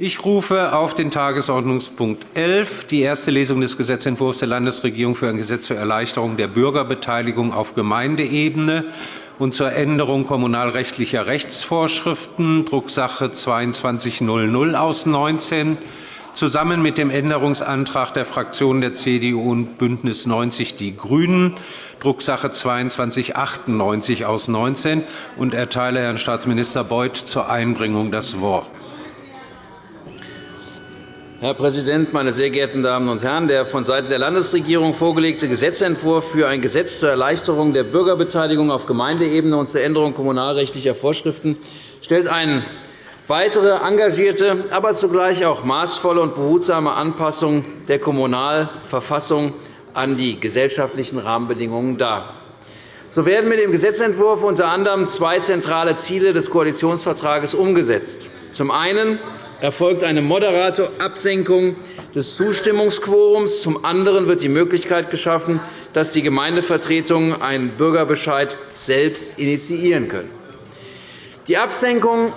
Ich rufe auf den Tagesordnungspunkt 11 die erste Lesung des Gesetzentwurfs der Landesregierung für ein Gesetz zur Erleichterung der Bürgerbeteiligung auf Gemeindeebene und zur Änderung kommunalrechtlicher Rechtsvorschriften, Drucksache 2200 aus 19, zusammen mit dem Änderungsantrag der Fraktionen der CDU und BÜNDNIS 90 die GRÜNEN, Drucksache 2298 aus 19, und erteile Herrn Staatsminister Beuth zur Einbringung das Wort. Herr Präsident, meine sehr geehrten Damen und Herren! Der vonseiten der Landesregierung vorgelegte Gesetzentwurf für ein Gesetz zur Erleichterung der Bürgerbeteiligung auf Gemeindeebene und zur Änderung kommunalrechtlicher Vorschriften stellt eine weitere engagierte, aber zugleich auch maßvolle und behutsame Anpassung der Kommunalverfassung an die gesellschaftlichen Rahmenbedingungen dar. So werden mit dem Gesetzentwurf unter anderem zwei zentrale Ziele des Koalitionsvertrages umgesetzt. Zum einen erfolgt eine moderate Absenkung des Zustimmungsquorums. Zum anderen wird die Möglichkeit geschaffen, dass die Gemeindevertretungen einen Bürgerbescheid selbst initiieren können. Die Absenkung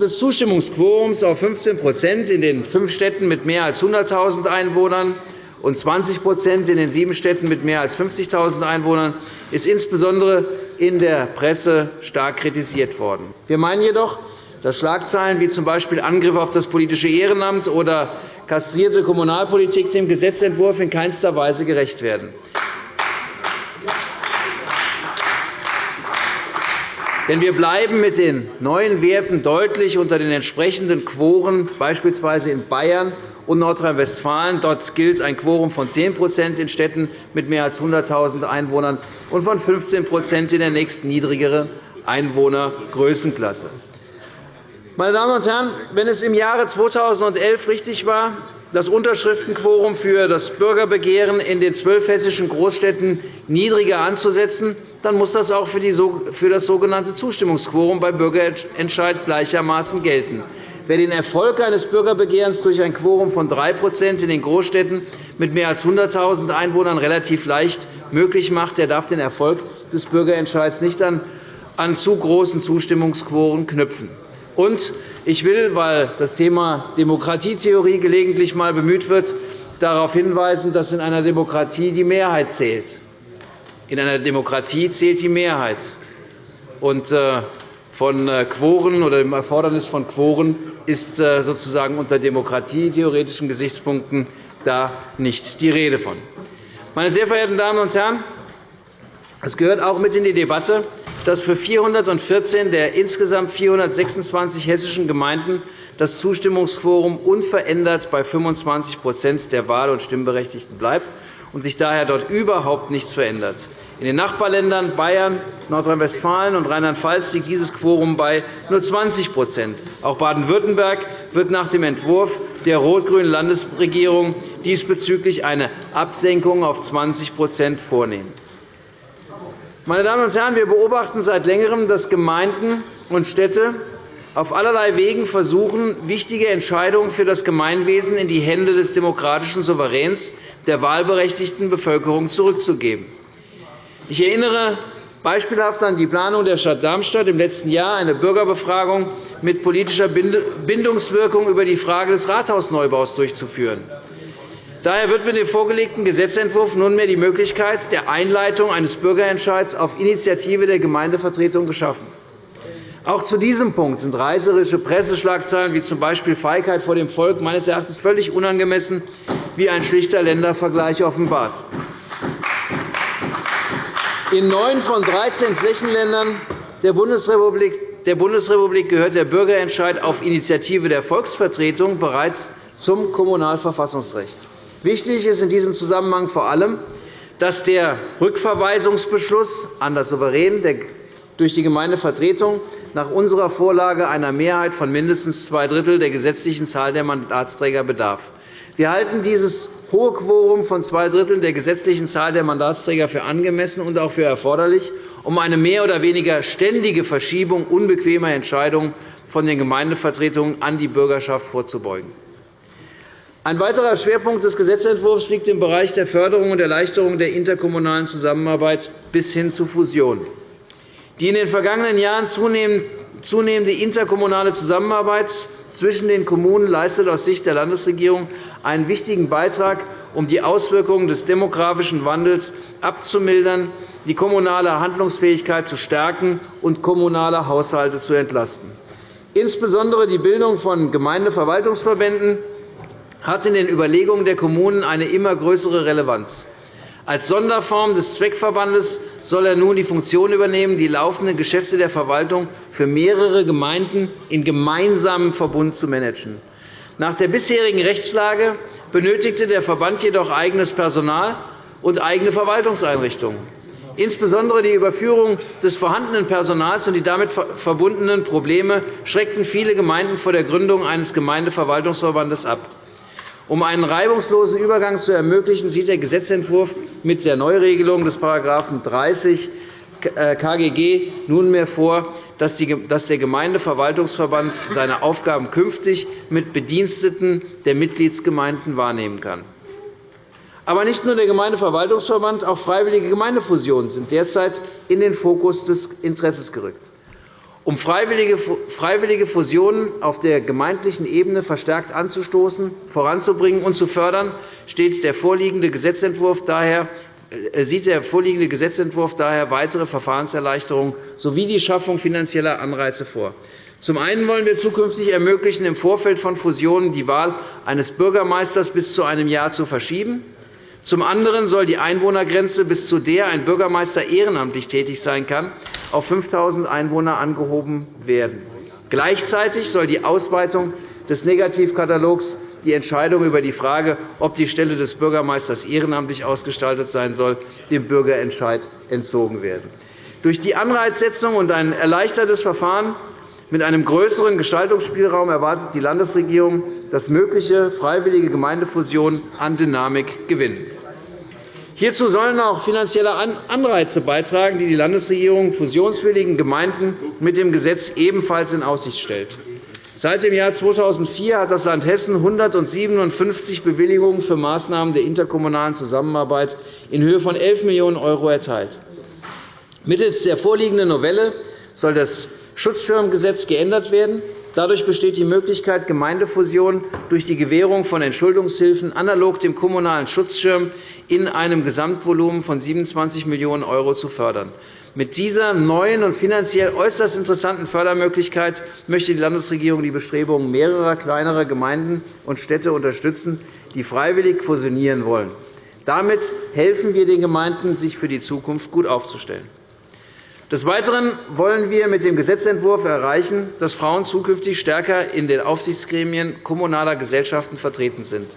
des Zustimmungsquorums auf 15% in den fünf Städten mit mehr als 100.000 Einwohnern und 20% in den sieben Städten mit mehr als 50.000 Einwohnern ist insbesondere in der Presse stark kritisiert worden. Wir meinen jedoch, dass Schlagzeilen wie z. B. Angriffe auf das politische Ehrenamt oder kastrierte Kommunalpolitik dem Gesetzentwurf in keinster Weise gerecht werden. Denn wir bleiben mit den neuen Werten deutlich unter den entsprechenden Quoren, beispielsweise in Bayern und Nordrhein-Westfalen. Dort gilt ein Quorum von 10% in Städten mit mehr als 100.000 Einwohnern und von 15% in der nächsten niedrigeren Einwohnergrößenklasse. Meine Damen und Herren, wenn es im Jahre 2011 richtig war, das Unterschriftenquorum für das Bürgerbegehren in den zwölf hessischen Großstädten niedriger anzusetzen, dann muss das auch für das sogenannte Zustimmungsquorum beim Bürgerentscheid gleichermaßen gelten. Wer den Erfolg eines Bürgerbegehrens durch ein Quorum von 3% in den Großstädten mit mehr als 100.000 Einwohnern relativ leicht möglich macht, der darf den Erfolg des Bürgerentscheids nicht an zu großen Zustimmungsquoren knüpfen. Und ich will, weil das Thema Demokratietheorie gelegentlich einmal bemüht wird, darauf hinweisen, dass in einer Demokratie die Mehrheit zählt. In einer Demokratie zählt die Mehrheit. Und äh, von äh, Quoren oder dem Erfordernis von Quoren ist äh, sozusagen unter demokratietheoretischen Gesichtspunkten da nicht die Rede von. Meine sehr verehrten Damen und Herren, es gehört auch mit in die Debatte, dass für 414 der insgesamt 426 hessischen Gemeinden das Zustimmungsquorum unverändert bei 25% der Wahl- und Stimmberechtigten bleibt und sich daher dort überhaupt nichts verändert. In den Nachbarländern Bayern, Nordrhein-Westfalen und Rheinland-Pfalz liegt dieses Quorum bei nur 20% Auch Baden-Württemberg wird nach dem Entwurf der rot-grünen Landesregierung diesbezüglich eine Absenkung auf 20% vornehmen. Meine Damen und Herren, wir beobachten seit Längerem, dass Gemeinden und Städte auf allerlei Wegen versuchen, wichtige Entscheidungen für das Gemeinwesen in die Hände des demokratischen Souveräns der wahlberechtigten Bevölkerung zurückzugeben. Ich erinnere beispielhaft an die Planung der Stadt Darmstadt, im letzten Jahr eine Bürgerbefragung mit politischer Bindungswirkung über die Frage des Rathausneubaus durchzuführen. Daher wird mit dem vorgelegten Gesetzentwurf nunmehr die Möglichkeit der Einleitung eines Bürgerentscheids auf Initiative der Gemeindevertretung geschaffen. Auch zu diesem Punkt sind reißerische Presseschlagzeilen wie z. B. Feigheit vor dem Volk meines Erachtens völlig unangemessen, wie ein schlichter Ländervergleich offenbart. In neun von 13 Flächenländern der Bundesrepublik gehört der Bürgerentscheid auf Initiative der Volksvertretung bereits zum Kommunalverfassungsrecht. Wichtig ist in diesem Zusammenhang vor allem, dass der Rückverweisungsbeschluss an das Souverän durch die Gemeindevertretung nach unserer Vorlage einer Mehrheit von mindestens zwei Drittel der gesetzlichen Zahl der Mandatsträger bedarf. Wir halten dieses hohe Quorum von zwei Dritteln der gesetzlichen Zahl der Mandatsträger für angemessen und auch für erforderlich, um eine mehr oder weniger ständige Verschiebung unbequemer Entscheidungen von den Gemeindevertretungen an die Bürgerschaft vorzubeugen. Ein weiterer Schwerpunkt des Gesetzentwurfs liegt im Bereich der Förderung und Erleichterung der interkommunalen Zusammenarbeit bis hin zu Fusionen. Die in den vergangenen Jahren zunehmende interkommunale Zusammenarbeit zwischen den Kommunen leistet aus Sicht der Landesregierung einen wichtigen Beitrag, um die Auswirkungen des demografischen Wandels abzumildern, die kommunale Handlungsfähigkeit zu stärken und kommunale Haushalte zu entlasten. Insbesondere die Bildung von Gemeindeverwaltungsverbänden hat in den Überlegungen der Kommunen eine immer größere Relevanz. Als Sonderform des Zweckverbandes soll er nun die Funktion übernehmen, die laufenden Geschäfte der Verwaltung für mehrere Gemeinden in gemeinsamem Verbund zu managen. Nach der bisherigen Rechtslage benötigte der Verband jedoch eigenes Personal und eigene Verwaltungseinrichtungen. Insbesondere die Überführung des vorhandenen Personals und die damit verbundenen Probleme schreckten viele Gemeinden vor der Gründung eines Gemeindeverwaltungsverbandes ab. Um einen reibungslosen Übergang zu ermöglichen, sieht der Gesetzentwurf mit der Neuregelung des § 30 KGG nunmehr vor, dass der Gemeindeverwaltungsverband seine Aufgaben künftig mit Bediensteten der Mitgliedsgemeinden wahrnehmen kann. Aber nicht nur der Gemeindeverwaltungsverband, auch freiwillige Gemeindefusionen sind derzeit in den Fokus des Interesses gerückt. Um freiwillige Fusionen auf der gemeindlichen Ebene verstärkt anzustoßen, voranzubringen und zu fördern, daher äh, sieht der vorliegende Gesetzentwurf daher weitere Verfahrenserleichterungen sowie die Schaffung finanzieller Anreize vor. Zum einen wollen wir zukünftig ermöglichen, im Vorfeld von Fusionen die Wahl eines Bürgermeisters bis zu einem Jahr zu verschieben. Zum anderen soll die Einwohnergrenze, bis zu der ein Bürgermeister ehrenamtlich tätig sein kann, auf 5.000 Einwohner angehoben werden. Gleichzeitig soll die Ausweitung des Negativkatalogs die Entscheidung über die Frage, ob die Stelle des Bürgermeisters ehrenamtlich ausgestaltet sein soll, dem Bürgerentscheid entzogen werden. Durch die Anreizsetzung und ein erleichtertes Verfahren mit einem größeren Gestaltungsspielraum erwartet die Landesregierung, dass mögliche freiwillige Gemeindefusionen an Dynamik gewinnen. Hierzu sollen auch finanzielle Anreize beitragen, die die Landesregierung fusionswilligen Gemeinden mit dem Gesetz ebenfalls in Aussicht stellt. Seit dem Jahr 2004 hat das Land Hessen 157 Bewilligungen für Maßnahmen der interkommunalen Zusammenarbeit in Höhe von 11 Millionen € erteilt. Mittels der vorliegenden Novelle soll das Schutzschirmgesetz geändert werden. Dadurch besteht die Möglichkeit, Gemeindefusionen durch die Gewährung von Entschuldungshilfen analog dem Kommunalen Schutzschirm in einem Gesamtvolumen von 27 Millionen € zu fördern. Mit dieser neuen und finanziell äußerst interessanten Fördermöglichkeit möchte die Landesregierung die Bestrebungen mehrerer kleinerer Gemeinden und Städte unterstützen, die freiwillig fusionieren wollen. Damit helfen wir den Gemeinden, sich für die Zukunft gut aufzustellen. Des Weiteren wollen wir mit dem Gesetzentwurf erreichen, dass Frauen zukünftig stärker in den Aufsichtsgremien kommunaler Gesellschaften vertreten sind.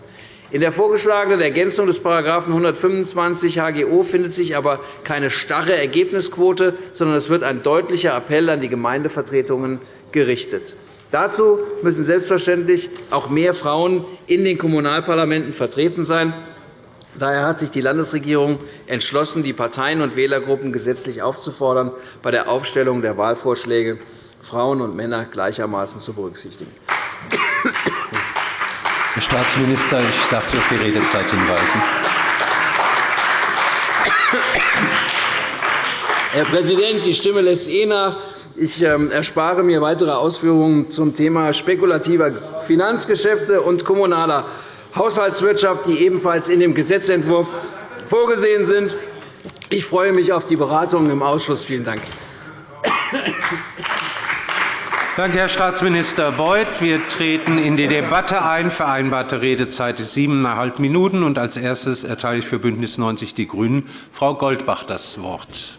In der vorgeschlagenen Ergänzung des § 125 HGO findet sich aber keine starre Ergebnisquote, sondern es wird ein deutlicher Appell an die Gemeindevertretungen gerichtet. Dazu müssen selbstverständlich auch mehr Frauen in den Kommunalparlamenten vertreten sein. Daher hat sich die Landesregierung entschlossen, die Parteien und Wählergruppen gesetzlich aufzufordern, bei der Aufstellung der Wahlvorschläge Frauen und Männer gleichermaßen zu berücksichtigen. Herr Staatsminister, ich darf Sie auf die Redezeit hinweisen. Herr Präsident, die Stimme lässt eh nach. Ich ähm, erspare mir weitere Ausführungen zum Thema spekulativer Finanzgeschäfte und kommunaler Haushaltswirtschaft, die ebenfalls in dem Gesetzentwurf vorgesehen sind. Ich freue mich auf die Beratungen im Ausschuss. Vielen Dank. Danke, Herr Staatsminister Beuth. Wir treten in die Debatte ein. Vereinbarte Redezeit ist siebeneinhalb Minuten. Als erstes erteile ich für BÜNDNIS 90 die GRÜNEN Frau Goldbach das Wort.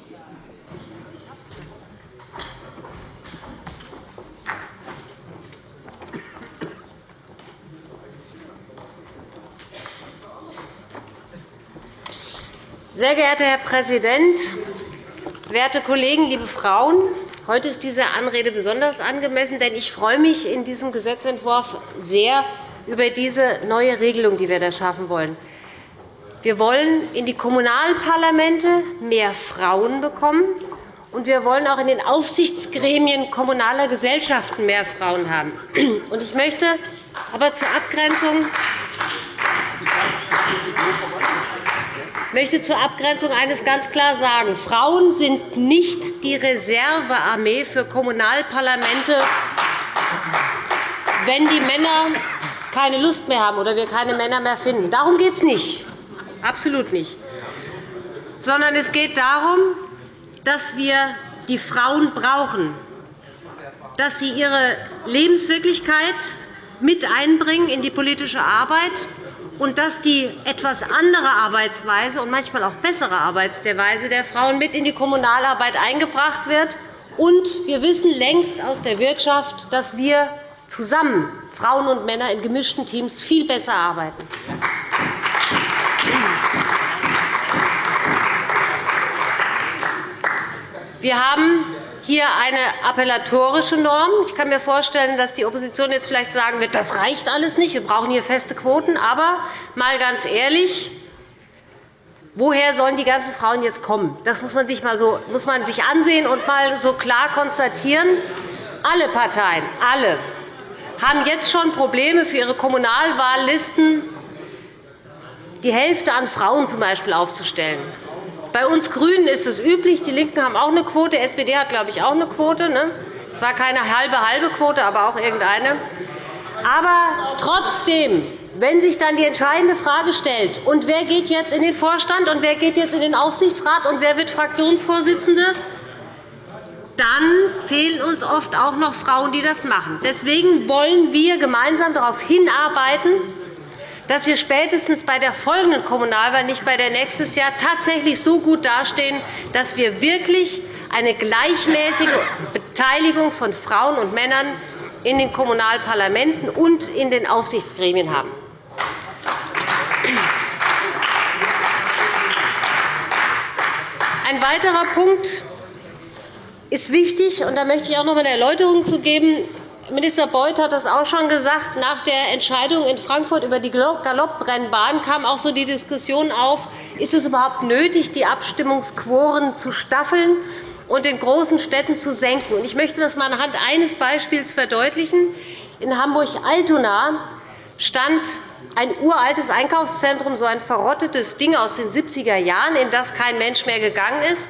Sehr geehrter Herr Präsident, werte Kollegen, liebe Frauen! Heute ist diese Anrede besonders angemessen, denn ich freue mich in diesem Gesetzentwurf sehr über diese neue Regelung, die wir da schaffen wollen. Wir wollen in die Kommunalparlamente mehr Frauen bekommen, und wir wollen auch in den Aufsichtsgremien kommunaler Gesellschaften mehr Frauen haben. Ich möchte aber zur Abgrenzung ich möchte zur Abgrenzung eines ganz klar sagen. Frauen sind nicht die Reservearmee für Kommunalparlamente, wenn die Männer keine Lust mehr haben oder wir keine Männer mehr finden. Darum geht es nicht. Absolut nicht. Sondern es geht darum, dass wir die Frauen brauchen, dass sie ihre Lebenswirklichkeit mit einbringen in die politische Arbeit und dass die etwas andere Arbeitsweise und manchmal auch bessere Arbeitsweise der Frauen mit in die Kommunalarbeit eingebracht wird. Und wir wissen längst aus der Wirtschaft, dass wir zusammen, Frauen und Männer in gemischten Teams, viel besser arbeiten. Wir haben hier eine appellatorische Norm. Ich kann mir vorstellen, dass die Opposition jetzt vielleicht sagen wird, das reicht alles nicht, wir brauchen hier feste Quoten. Aber mal ganz ehrlich, woher sollen die ganzen Frauen jetzt kommen? Das muss man sich, mal so, muss man sich ansehen und mal so klar konstatieren. Alle Parteien, alle, haben jetzt schon Probleme für ihre Kommunalwahllisten, die Hälfte an Frauen z. B. aufzustellen. Bei uns GRÜNEN ist es üblich. Die LINKEN haben auch eine Quote. Die SPD hat, glaube ich, auch eine Quote. Ne? Zwar keine halbe halbe Quote, aber auch irgendeine. Aber trotzdem, wenn sich dann die entscheidende Frage stellt, und wer geht jetzt in den Vorstand und wer geht jetzt in den Aufsichtsrat und wer wird Fraktionsvorsitzende, dann fehlen uns oft auch noch Frauen, die das machen. Deswegen wollen wir gemeinsam darauf hinarbeiten, dass wir spätestens bei der folgenden Kommunalwahl, nicht bei der nächstes Jahr, tatsächlich so gut dastehen, dass wir wirklich eine gleichmäßige Beteiligung von Frauen und Männern in den Kommunalparlamenten und in den Aufsichtsgremien haben. Ein weiterer Punkt ist wichtig, und da möchte ich auch noch eine Erläuterung zu geben. Minister Beuth hat das auch schon gesagt. Nach der Entscheidung in Frankfurt über die Galoppbrennbahn kam auch so die Diskussion auf, ist es überhaupt nötig, die Abstimmungsquoren zu staffeln und in großen Städten zu senken. Ich möchte das einmal anhand eines Beispiels verdeutlichen. In Hamburg-Altona stand ein uraltes Einkaufszentrum, so ein verrottetes Ding aus den 70er Jahren, in das kein Mensch mehr gegangen ist.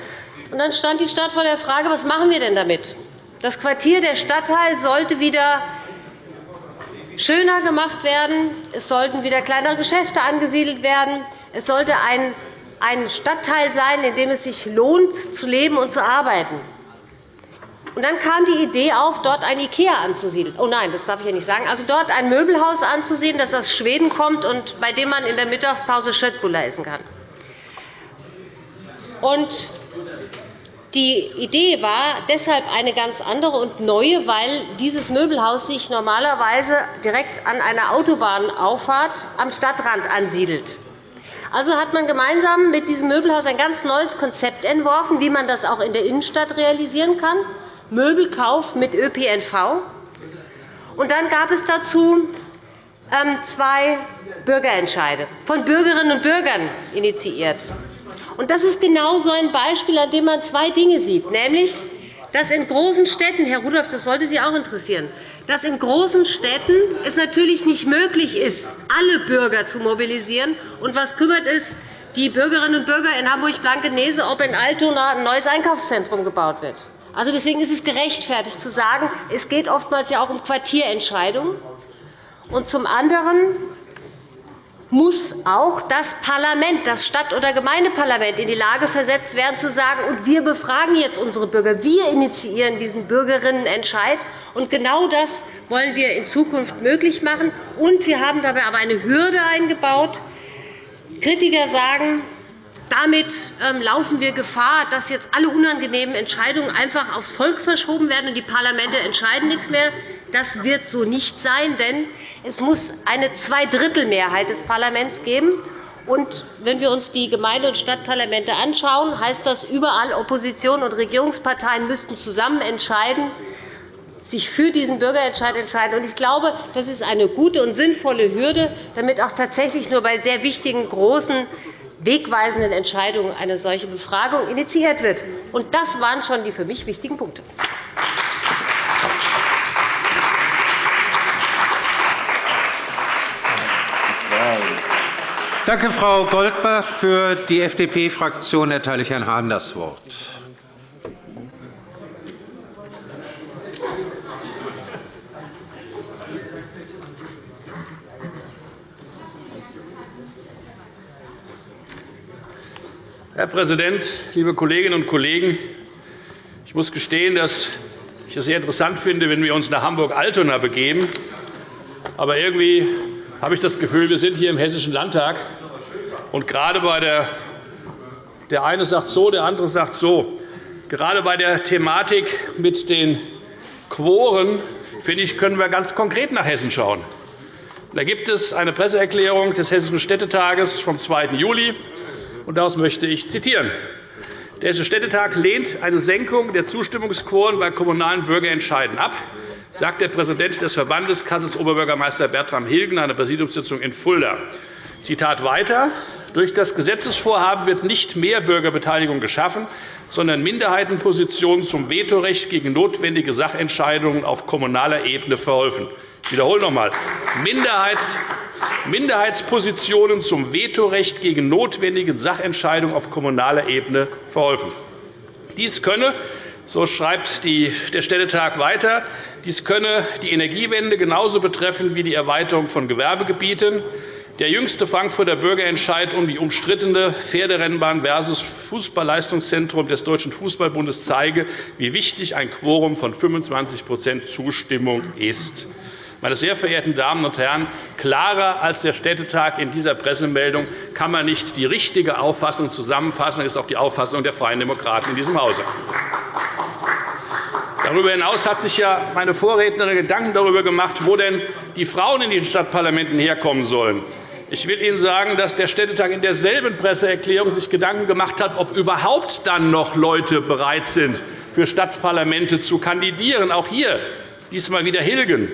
Dann stand die Stadt vor der Frage, was machen wir denn damit? Das Quartier der Stadtteil sollte wieder schöner gemacht werden. Es sollten wieder kleinere Geschäfte angesiedelt werden. Es sollte ein Stadtteil sein, in dem es sich lohnt, zu leben und zu arbeiten. Und dann kam die Idee auf, dort ein IKEA anzusiedeln. Oh nein, das darf ich ja nicht sagen. Also dort ein Möbelhaus anzusiedeln, das aus Schweden kommt und bei dem man in der Mittagspause Schöttbuller essen kann. Und die Idee war deshalb eine ganz andere und neue, weil dieses Möbelhaus sich normalerweise direkt an einer Autobahnauffahrt am Stadtrand ansiedelt. Also hat man gemeinsam mit diesem Möbelhaus ein ganz neues Konzept entworfen, wie man das auch in der Innenstadt realisieren kann. Möbelkauf mit ÖPNV. Und dann gab es dazu ähm, zwei Bürgerentscheide, von Bürgerinnen und Bürgern initiiert. Das ist genau so ein Beispiel, an dem man zwei Dinge sieht, nämlich dass in großen Städten, Herr Rudolph, das sollte Sie auch interessieren, dass in großen Städten es natürlich nicht möglich ist, alle Bürger zu mobilisieren. Und was kümmert es die Bürgerinnen und Bürger in Hamburg-Blankenese, ob in Altona ein neues Einkaufszentrum gebaut wird? Also deswegen ist es gerechtfertigt zu sagen, es geht oftmals ja auch um Quartierentscheidungen. Und zum anderen muss auch das Parlament, das Stadt- oder Gemeindeparlament, in die Lage versetzt werden, zu sagen, und wir befragen jetzt unsere Bürger. Wir initiieren diesen Bürgerinnenentscheid. Und genau das wollen wir in Zukunft möglich machen. Und wir haben dabei aber eine Hürde eingebaut. Kritiker sagen, damit ähm, laufen wir Gefahr, dass jetzt alle unangenehmen Entscheidungen einfach aufs Volk verschoben werden und die Parlamente entscheiden nichts mehr. Das wird so nicht sein, denn es muss eine Zweidrittelmehrheit des Parlaments geben. Und wenn wir uns die Gemeinde- und Stadtparlamente anschauen, heißt das, überall Opposition und Regierungsparteien müssten zusammen entscheiden, sich für diesen Bürgerentscheid entscheiden. Ich glaube, das ist eine gute und sinnvolle Hürde, damit auch tatsächlich nur bei sehr wichtigen, großen, wegweisenden Entscheidungen eine solche Befragung initiiert wird. Das waren schon die für mich wichtigen Punkte. Danke, Frau Goldbach. Für die FDP-Fraktion erteile ich Herrn Hahn das Wort. Herr Präsident, liebe Kolleginnen und Kollegen! Ich muss gestehen, dass ich es sehr interessant finde, wenn wir uns nach Hamburg-Altona begeben. Aber irgendwie habe ich das Gefühl, wir sind hier im Hessischen Landtag. Und gerade bei der, der eine sagt so, der andere sagt so. Gerade bei der Thematik mit den Quoren finde ich, können wir ganz konkret nach Hessen schauen. Da gibt es eine Presseerklärung des Hessischen Städtetages vom 2. Juli. Und daraus möchte ich zitieren. Der Hessische Städtetag lehnt eine Senkung der Zustimmungsquoren bei kommunalen Bürgerentscheiden ab, sagt der Präsident des Verbandes Kassels Oberbürgermeister Bertram Hilgen in einer Präsidiumssitzung in Fulda. Zitat weiter. Durch das Gesetzesvorhaben wird nicht mehr Bürgerbeteiligung geschaffen, sondern Minderheitenpositionen zum Vetorecht gegen notwendige Sachentscheidungen auf kommunaler Ebene verholfen. Ich wiederhole noch einmal. Minderheitspositionen zum Vetorecht gegen notwendige Sachentscheidungen auf kommunaler Ebene verholfen. Dies könne so schreibt der Städtetag weiter. Dies könne die Energiewende genauso betreffen wie die Erweiterung von Gewerbegebieten. Der jüngste Frankfurter Bürgerentscheid um die umstrittene Pferderennbahn versus Fußballleistungszentrum des Deutschen Fußballbundes zeige, wie wichtig ein Quorum von 25% Zustimmung ist. Meine sehr verehrten Damen und Herren, klarer als der Städtetag in dieser Pressemeldung kann man nicht die richtige Auffassung zusammenfassen. Das ist auch die Auffassung der Freien Demokraten in diesem Hause. Darüber hinaus hat sich ja meine Vorrednerin Gedanken darüber gemacht, wo denn die Frauen in den Stadtparlamenten herkommen sollen. Ich will Ihnen sagen, dass der Städtetag in derselben Presseerklärung sich Gedanken gemacht hat, ob überhaupt dann noch Leute bereit sind, für Stadtparlamente zu kandidieren. Auch hier diesmal wieder Hilgen.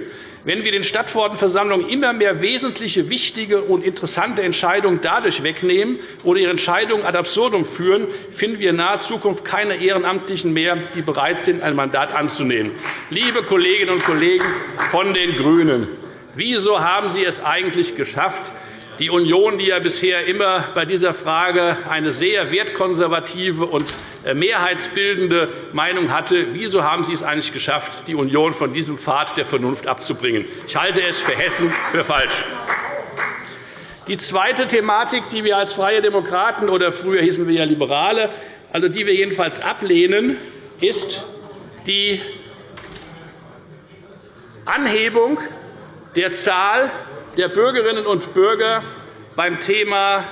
Wenn wir den Stadtverordnetenversammlungen immer mehr wesentliche, wichtige und interessante Entscheidungen dadurch wegnehmen oder ihre Entscheidungen ad absurdum führen, finden wir in naher Zukunft keine Ehrenamtlichen mehr, die bereit sind, ein Mandat anzunehmen. Liebe Kolleginnen und Kollegen von den GRÜNEN, wieso haben Sie es eigentlich geschafft, die Union, die ja bisher immer bei dieser Frage eine sehr wertkonservative und äh, mehrheitsbildende Meinung hatte, wieso haben Sie es eigentlich geschafft, die Union von diesem Pfad der Vernunft abzubringen? Ich halte es für Hessen für falsch. Die zweite Thematik, die wir als Freie Demokraten oder früher hießen wir ja Liberale, also die wir jedenfalls ablehnen, ist die Anhebung der Zahl der Bürgerinnen und Bürger beim Thema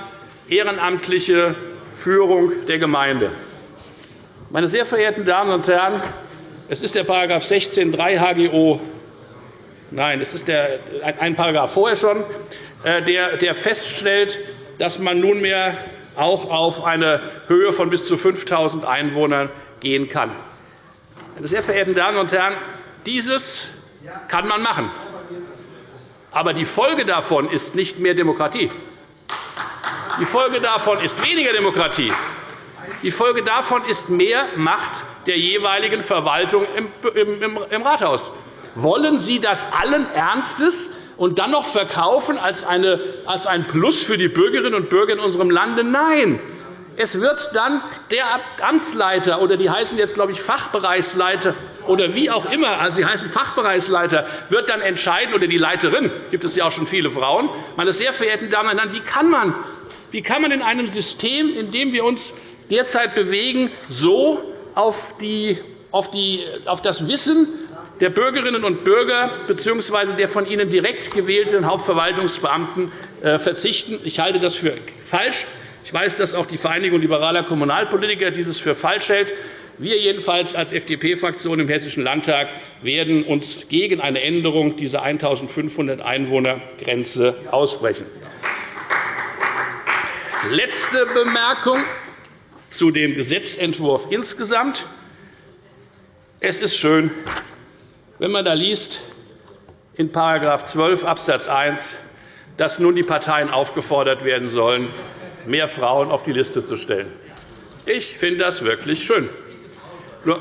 ehrenamtliche Führung der Gemeinde. Meine sehr verehrten Damen und Herren, es ist der § 16 3 HGO, nein, es ist der, ein Paragraph vorher schon, äh, der, der feststellt, dass man nunmehr auch auf eine Höhe von bis zu 5.000 Einwohnern gehen kann. Meine sehr verehrten Damen und Herren, dieses kann man machen. Aber die Folge davon ist nicht mehr Demokratie. Die Folge davon ist weniger Demokratie. Die Folge davon ist mehr Macht der jeweiligen Verwaltung im Rathaus. Wollen Sie das allen Ernstes und dann noch verkaufen als ein Plus für die Bürgerinnen und Bürger in unserem Lande? Nein. Es wird dann der Amtsleiter, oder die heißen jetzt, glaube ich, Fachbereichsleiter oder wie auch immer, also sie heißen Fachbereichsleiter, wird dann entscheiden, oder die Leiterin, gibt es ja auch schon viele Frauen. Meine sehr verehrten Damen und Herren, wie kann man, wie kann man in einem System, in dem wir uns derzeit bewegen, so auf, die, auf, die, auf das Wissen der Bürgerinnen und Bürger bzw. der von ihnen direkt gewählten Hauptverwaltungsbeamten äh, verzichten? Ich halte das für falsch. Ich weiß, dass auch die Vereinigung liberaler Kommunalpolitiker dieses für falsch hält. Wir jedenfalls als FDP-Fraktion im Hessischen Landtag werden uns gegen eine Änderung dieser 1.500 Einwohner-Grenze aussprechen. Letzte Bemerkung zu dem Gesetzentwurf insgesamt. Es ist schön, wenn man da liest in § 12 Abs. 1, dass nun die Parteien aufgefordert werden sollen, mehr Frauen auf die Liste zu stellen. Ich finde das wirklich schön.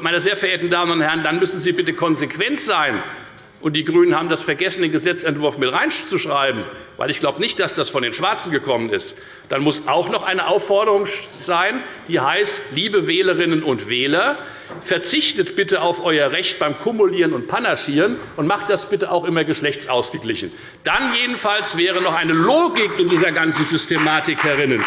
Meine sehr verehrten Damen und Herren, dann müssen Sie bitte konsequent sein. Und die GRÜNEN haben das vergessen, den Gesetzentwurf mit reinzuschreiben, weil ich glaube nicht, dass das von den Schwarzen gekommen ist. Dann muss auch noch eine Aufforderung sein, die heißt, liebe Wählerinnen und Wähler, verzichtet bitte auf euer Recht beim Kumulieren und Panaschieren und macht das bitte auch immer geschlechtsausgeglichen. Dann jedenfalls wäre noch eine Logik in dieser ganzen Systematik herinnen.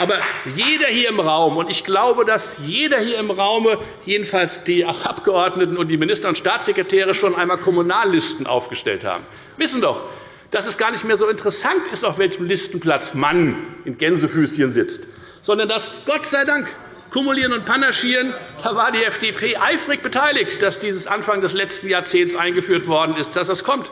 Aber jeder hier im Raum, und ich glaube, dass jeder hier im Raum, jedenfalls die Abgeordneten und die Minister und Staatssekretäre, schon einmal Kommunallisten aufgestellt haben, wissen doch, dass es gar nicht mehr so interessant ist, auf welchem Listenplatz Mann in Gänsefüßchen sitzt, sondern dass Gott sei Dank Kumulieren und Panaschieren, da war die FDP eifrig beteiligt, dass dieses Anfang des letzten Jahrzehnts eingeführt worden ist, dass das kommt.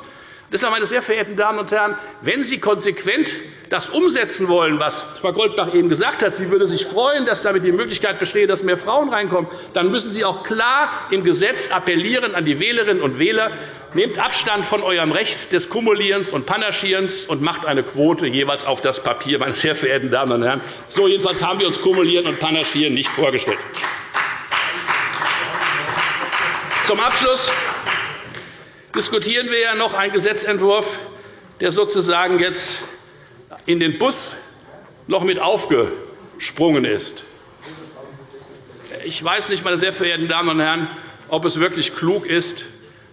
Deshalb, meine sehr verehrten Damen und Herren, wenn Sie konsequent das umsetzen wollen, was Frau Goldbach eben gesagt hat, sie würde sich freuen, dass damit die Möglichkeit besteht, dass mehr Frauen reinkommen, dann müssen Sie auch klar im Gesetz appellieren an die Wählerinnen und Wähler, nehmt Abstand von eurem Recht des Kumulierens und Panaschierens und macht eine Quote jeweils auf das Papier, meine sehr verehrten Damen und Herren. So jedenfalls haben wir uns Kumulieren und Panaschieren nicht vorgestellt. Zum Abschluss diskutieren wir ja noch einen Gesetzentwurf, der sozusagen jetzt in den Bus noch mit aufgesprungen ist. Ich weiß nicht, meine sehr verehrten Damen und Herren, ob es wirklich klug ist,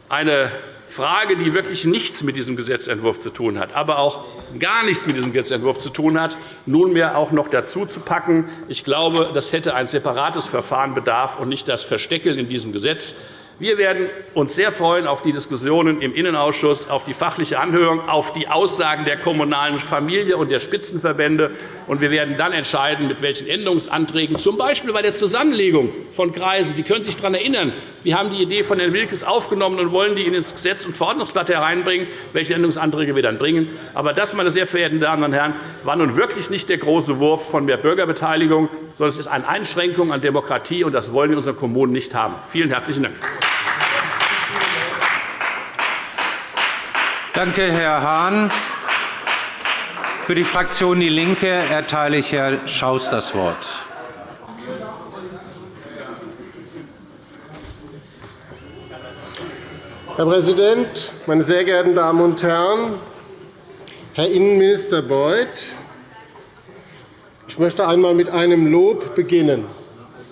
eine Frage, die wirklich nichts mit diesem Gesetzentwurf zu tun hat, aber auch gar nichts mit diesem Gesetzentwurf zu tun hat, nunmehr auch noch dazu zu packen. Ich glaube, das hätte ein separates Verfahren bedarf und nicht das Versteckeln in diesem Gesetz. Wir werden uns sehr freuen auf die Diskussionen im Innenausschuss, auf die fachliche Anhörung, auf die Aussagen der kommunalen Familie und der Spitzenverbände. Wir werden dann entscheiden, mit welchen Änderungsanträgen, z. B. bei der Zusammenlegung von Kreisen. Sie können sich daran erinnern, wir haben die Idee von Herrn Wilkes aufgenommen und wollen die in das Gesetz- und Verordnungsblatt hereinbringen, welche Änderungsanträge wir dann bringen. Aber das, meine sehr verehrten Damen und Herren, war nun wirklich nicht der große Wurf von mehr Bürgerbeteiligung, sondern es ist eine Einschränkung an Demokratie, und das wollen wir in unseren Kommunen nicht haben. Vielen herzlichen Dank. Danke, Herr Hahn. Für die Fraktion DIE LINKE erteile ich Herrn Schaus das Wort. Herr Präsident, meine sehr geehrten Damen und Herren! Herr Innenminister Beuth, ich möchte einmal mit einem Lob beginnen,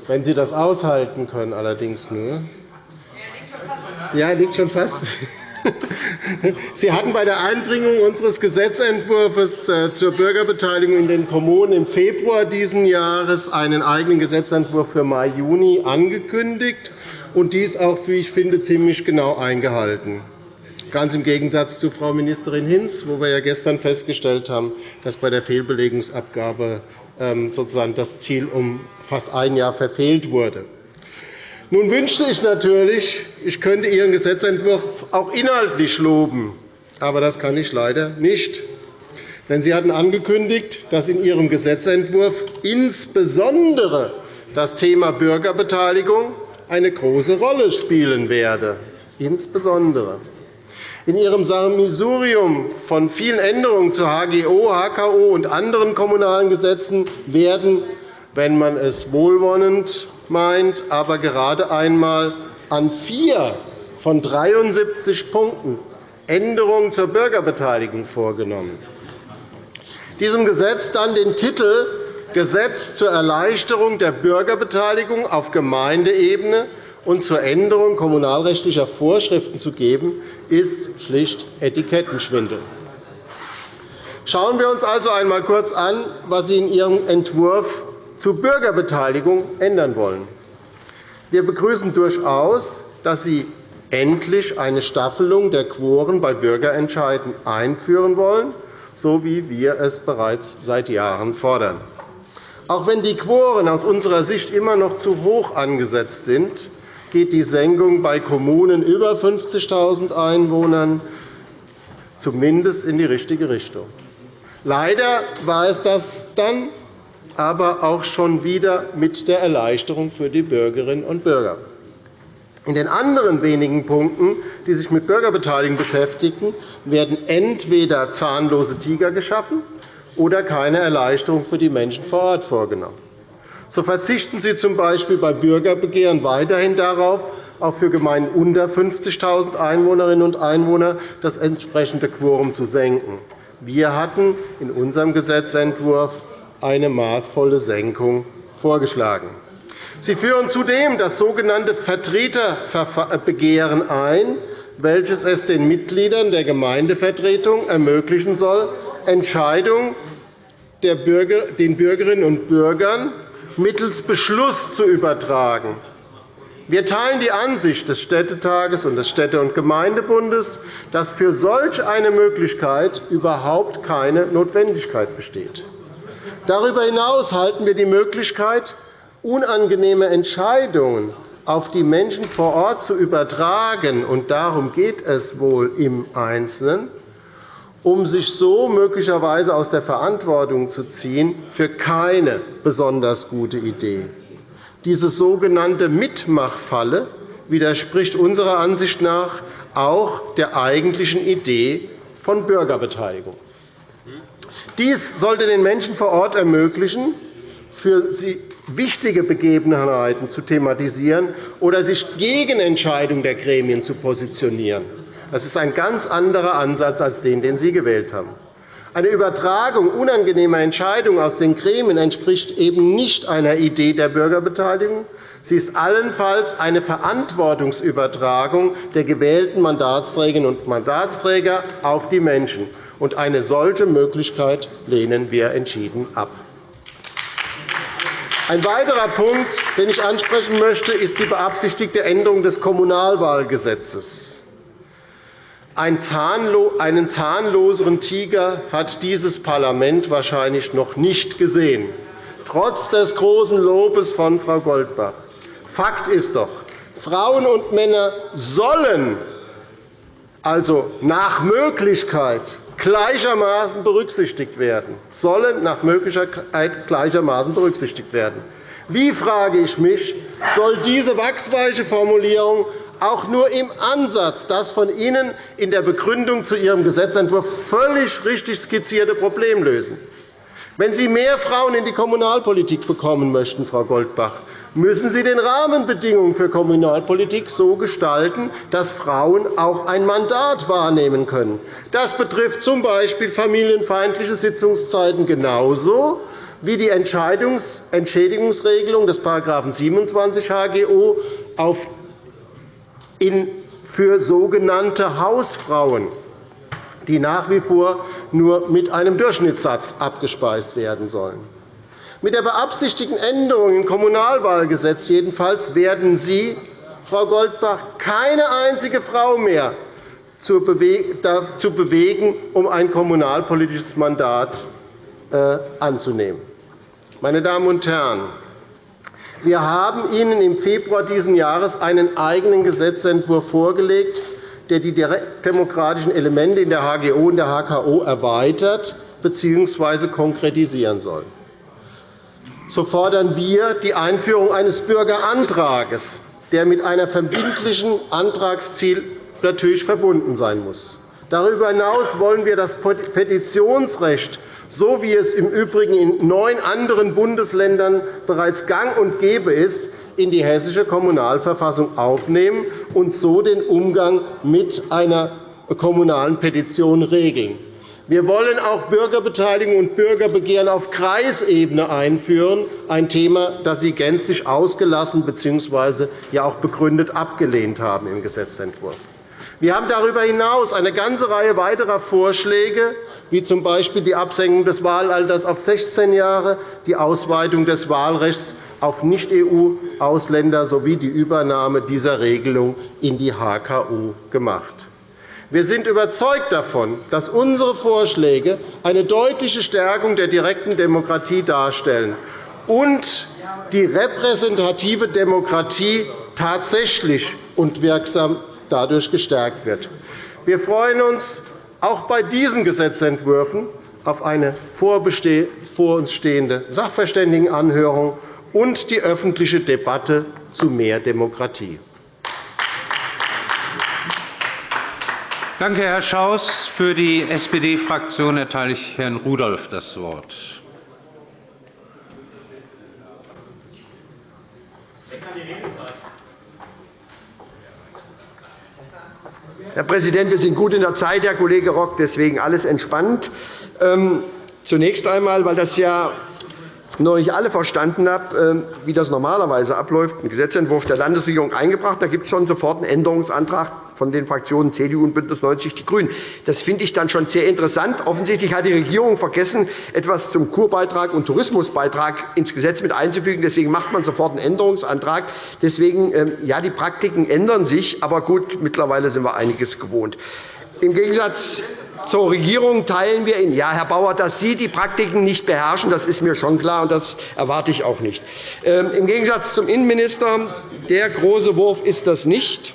wenn Sie das aushalten können, allerdings nur. Ja, liegt schon fast. Sie hatten bei der Einbringung unseres Gesetzentwurfs äh, zur Bürgerbeteiligung in den Kommunen im Februar dieses Jahres einen eigenen Gesetzentwurf für Mai, Juni angekündigt und dies auch, wie ich finde, ziemlich genau eingehalten. Ganz im Gegensatz zu Frau Ministerin Hinz, wo wir ja gestern festgestellt haben, dass bei der Fehlbelegungsabgabe ähm, sozusagen das Ziel um fast ein Jahr verfehlt wurde. Nun wünschte ich natürlich, ich könnte Ihren Gesetzentwurf auch inhaltlich loben. Aber das kann ich leider nicht. Denn Sie hatten angekündigt, dass in Ihrem Gesetzentwurf insbesondere das Thema Bürgerbeteiligung eine große Rolle spielen werde. Insbesondere. In Ihrem Sammelsurium von vielen Änderungen zu HGO, HKO und anderen kommunalen Gesetzen werden, wenn man es wohlwollend meint, aber gerade einmal an vier von 73 Punkten Änderungen zur Bürgerbeteiligung vorgenommen. Diesem Gesetz dann den Titel Gesetz zur Erleichterung der Bürgerbeteiligung auf Gemeindeebene und zur Änderung kommunalrechtlicher Vorschriften zu geben, ist schlicht Etikettenschwindel. Schauen wir uns also einmal kurz an, was Sie in Ihrem Entwurf zur Bürgerbeteiligung ändern wollen. Wir begrüßen durchaus, dass Sie endlich eine Staffelung der Quoren bei Bürgerentscheiden einführen wollen, so wie wir es bereits seit Jahren fordern. Auch wenn die Quoren aus unserer Sicht immer noch zu hoch angesetzt sind, geht die Senkung bei Kommunen über 50.000 Einwohnern zumindest in die richtige Richtung. Leider war es das dann aber auch schon wieder mit der Erleichterung für die Bürgerinnen und Bürger. In den anderen wenigen Punkten, die sich mit Bürgerbeteiligung beschäftigen, werden entweder zahnlose Tiger geschaffen oder keine Erleichterung für die Menschen vor Ort vorgenommen. So verzichten Sie z. B. bei Bürgerbegehren weiterhin darauf, auch für Gemeinden unter 50.000 Einwohnerinnen und Einwohner das entsprechende Quorum zu senken. Wir hatten in unserem Gesetzentwurf eine maßvolle Senkung vorgeschlagen. Sie führen zudem das sogenannte Vertreterbegehren ein, welches es den Mitgliedern der Gemeindevertretung ermöglichen soll, Entscheidungen den Bürgerinnen und Bürgern mittels Beschluss zu übertragen. Wir teilen die Ansicht des Städtetages und des Städte- und Gemeindebundes, dass für solch eine Möglichkeit überhaupt keine Notwendigkeit besteht. Darüber hinaus halten wir die Möglichkeit, unangenehme Entscheidungen auf die Menschen vor Ort zu übertragen, und darum geht es wohl im Einzelnen, um sich so möglicherweise aus der Verantwortung zu ziehen, für keine besonders gute Idee. Diese sogenannte Mitmachfalle widerspricht unserer Ansicht nach auch der eigentlichen Idee von Bürgerbeteiligung. Dies sollte den Menschen vor Ort ermöglichen, für sie wichtige Begebenheiten zu thematisieren oder sich gegen Entscheidungen der Gremien zu positionieren. Das ist ein ganz anderer Ansatz als den, den Sie gewählt haben. Eine Übertragung unangenehmer Entscheidungen aus den Gremien entspricht eben nicht einer Idee der Bürgerbeteiligung. Sie ist allenfalls eine Verantwortungsübertragung der gewählten Mandatsträgerinnen und Mandatsträger auf die Menschen. Eine solche Möglichkeit lehnen wir entschieden ab. Ein weiterer Punkt, den ich ansprechen möchte, ist die beabsichtigte Änderung des Kommunalwahlgesetzes. Einen zahnloseren Tiger hat dieses Parlament wahrscheinlich noch nicht gesehen, trotz des großen Lobes von Frau Goldbach. Fakt ist doch, Frauen und Männer sollen also nach Möglichkeit gleichermaßen berücksichtigt werden, sollen nach Möglichkeit gleichermaßen berücksichtigt werden. Wie, frage ich mich, soll diese wachsweiche Formulierung auch nur im Ansatz das von Ihnen in der Begründung zu Ihrem Gesetzentwurf völlig richtig skizzierte Problem lösen. Wenn Sie mehr Frauen in die Kommunalpolitik bekommen möchten, Frau Goldbach, müssen Sie den Rahmenbedingungen für Kommunalpolitik so gestalten, dass Frauen auch ein Mandat wahrnehmen können. Das betrifft z. B. familienfeindliche Sitzungszeiten genauso wie die Entschädigungsregelung des § 27 HGO für sogenannte Hausfrauen, die nach wie vor nur mit einem Durchschnittssatz abgespeist werden sollen. Mit der beabsichtigten Änderung im Kommunalwahlgesetz jedenfalls werden Sie, Frau Goldbach, keine einzige Frau mehr dazu bewegen, um ein kommunalpolitisches Mandat äh, anzunehmen. Meine Damen und Herren, wir haben Ihnen im Februar dieses Jahres einen eigenen Gesetzentwurf vorgelegt, der die direktdemokratischen Elemente in der HGO und der HKO erweitert bzw. konkretisieren soll. So fordern wir die Einführung eines Bürgerantrags, der mit einem verbindlichen Antragsziel natürlich verbunden sein muss. Darüber hinaus wollen wir das Petitionsrecht so wie es im Übrigen in neun anderen Bundesländern bereits gang und gäbe ist, in die Hessische Kommunalverfassung aufnehmen und so den Umgang mit einer kommunalen Petition regeln. Wir wollen auch Bürgerbeteiligung und Bürgerbegehren auf Kreisebene einführen, ein Thema, das Sie gänzlich ausgelassen bzw. ja auch begründet abgelehnt haben im Gesetzentwurf. Wir haben darüber hinaus eine ganze Reihe weiterer Vorschläge, wie z. B. die Absenkung des Wahlalters auf 16 Jahre, die Ausweitung des Wahlrechts auf Nicht-EU-Ausländer sowie die Übernahme dieser Regelung in die HKU gemacht. Wir sind überzeugt davon, dass unsere Vorschläge eine deutliche Stärkung der direkten Demokratie darstellen und die repräsentative Demokratie tatsächlich und wirksam dadurch gestärkt wird. Wir freuen uns auch bei diesen Gesetzentwürfen auf eine vor uns stehende Sachverständigenanhörung und die öffentliche Debatte zu mehr Demokratie. Danke, Herr Schaus. Für die SPD-Fraktion erteile ich Herrn Rudolph das Wort. Herr Präsident, wir sind gut in der Zeit, Herr Kollege Rock, deswegen alles entspannt. Ähm, zunächst einmal, weil das ja noch nicht alle verstanden habe, ähm, wie das normalerweise abläuft, einen Gesetzentwurf der Landesregierung eingebracht. Da gibt es schon sofort einen Änderungsantrag von den Fraktionen CDU und BÜNDNIS 90 die GRÜNEN. Das finde ich dann schon sehr interessant. Offensichtlich hat die Regierung vergessen, etwas zum Kurbeitrag und Tourismusbeitrag ins Gesetz mit einzufügen. Deswegen macht man sofort einen Änderungsantrag. Deswegen, ähm, ja, die Praktiken ändern sich. Aber gut, mittlerweile sind wir einiges gewohnt. Im Gegensatz zur Regierung teilen wir in. Ja, Herr Bauer, dass Sie die Praktiken nicht beherrschen, das ist mir schon klar, und das erwarte ich auch nicht. Ähm, Im Gegensatz zum Innenminister, der große Wurf ist das nicht.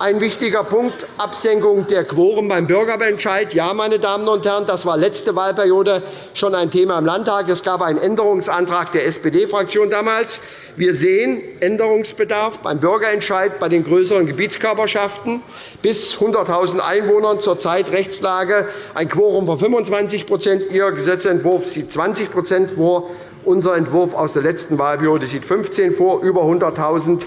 Ein wichtiger Punkt, Absenkung der Quoren beim Bürgerentscheid. Ja, meine Damen und Herren, das war letzte Wahlperiode schon ein Thema im Landtag. Es gab einen Änderungsantrag der SPD-Fraktion damals. Wir sehen Änderungsbedarf beim Bürgerentscheid bei den größeren Gebietskörperschaften bis 100.000 Einwohnern zurzeit Rechtslage ein Quorum von 25% Ihr Gesetzentwurf sieht 20% vor. Unser Entwurf aus der letzten Wahlperiode sieht 15 vor, über 100.000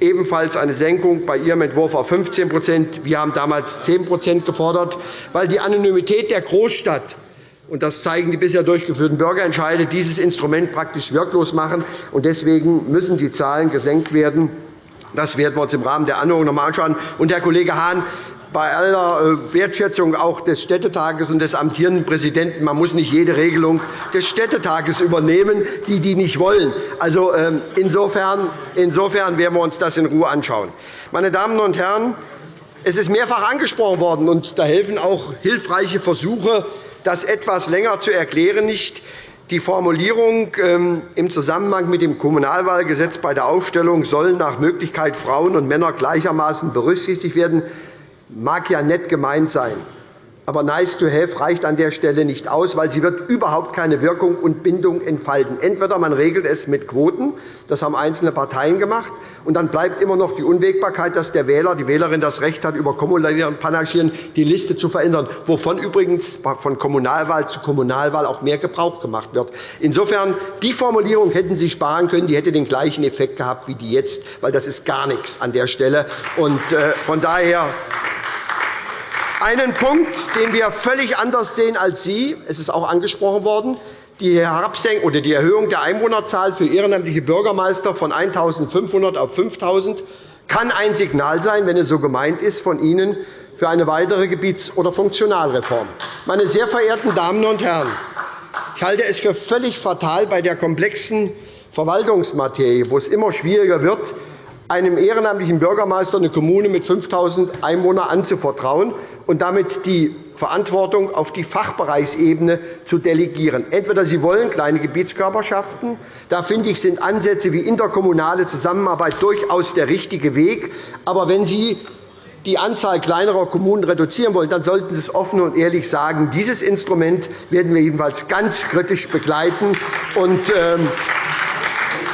ebenfalls eine Senkung bei Ihrem Entwurf auf 15% Wir haben damals 10% gefordert, weil die Anonymität der Großstadt und das zeigen die bisher durchgeführten Bürgerentscheide, dieses Instrument praktisch wirklos machen. Deswegen müssen die Zahlen gesenkt werden. Das werden wir uns im Rahmen der Anhörung noch einmal anschauen. Und, Herr Kollege Hahn, bei aller äh, Wertschätzung auch des Städtetages und des amtierenden Präsidenten. Man muss nicht jede Regelung des Städtetages übernehmen, die die nicht wollen. Also, ähm, insofern, insofern werden wir uns das in Ruhe anschauen. Meine Damen und Herren, es ist mehrfach angesprochen worden, und da helfen auch hilfreiche Versuche, das etwas länger zu erklären, nicht. Die Formulierung ähm, im Zusammenhang mit dem Kommunalwahlgesetz bei der Aufstellung sollen nach Möglichkeit Frauen und Männer gleichermaßen berücksichtigt werden mag ja nett gemeint sein. Aber nice to have reicht an der Stelle nicht aus, weil sie wird überhaupt keine Wirkung und Bindung entfalten. Entweder man regelt es mit Quoten, das haben einzelne Parteien gemacht, und dann bleibt immer noch die Unwägbarkeit, dass der Wähler, die Wählerin das Recht hat, über Kommunalieren Panaschieren die Liste zu verändern, wovon übrigens von Kommunalwahl zu Kommunalwahl auch mehr Gebrauch gemacht wird. Insofern, die Formulierung hätten Sie sparen können, die hätte den gleichen Effekt gehabt wie die jetzt, weil das ist gar nichts an der Stelle. Und äh, von daher einen Punkt, den wir völlig anders sehen als Sie. Es ist auch angesprochen worden. Die, oder die Erhöhung der Einwohnerzahl für ehrenamtliche Bürgermeister von 1.500 auf 5.000 kann ein Signal sein, wenn es so gemeint ist, von Ihnen für eine weitere Gebiets- oder Funktionalreform. Meine sehr verehrten Damen und Herren, ich halte es für völlig fatal bei der komplexen Verwaltungsmaterie, wo es immer schwieriger wird, einem ehrenamtlichen Bürgermeister eine Kommune mit 5.000 Einwohnern anzuvertrauen und damit die Verantwortung auf die Fachbereichsebene zu delegieren. Entweder Sie wollen kleine Gebietskörperschaften. Da finde ich, sind Ansätze wie interkommunale Zusammenarbeit durchaus der richtige Weg. Aber wenn Sie die Anzahl kleinerer Kommunen reduzieren wollen, dann sollten Sie es offen und ehrlich sagen. Dieses Instrument werden wir jedenfalls ganz kritisch begleiten. Und, ähm,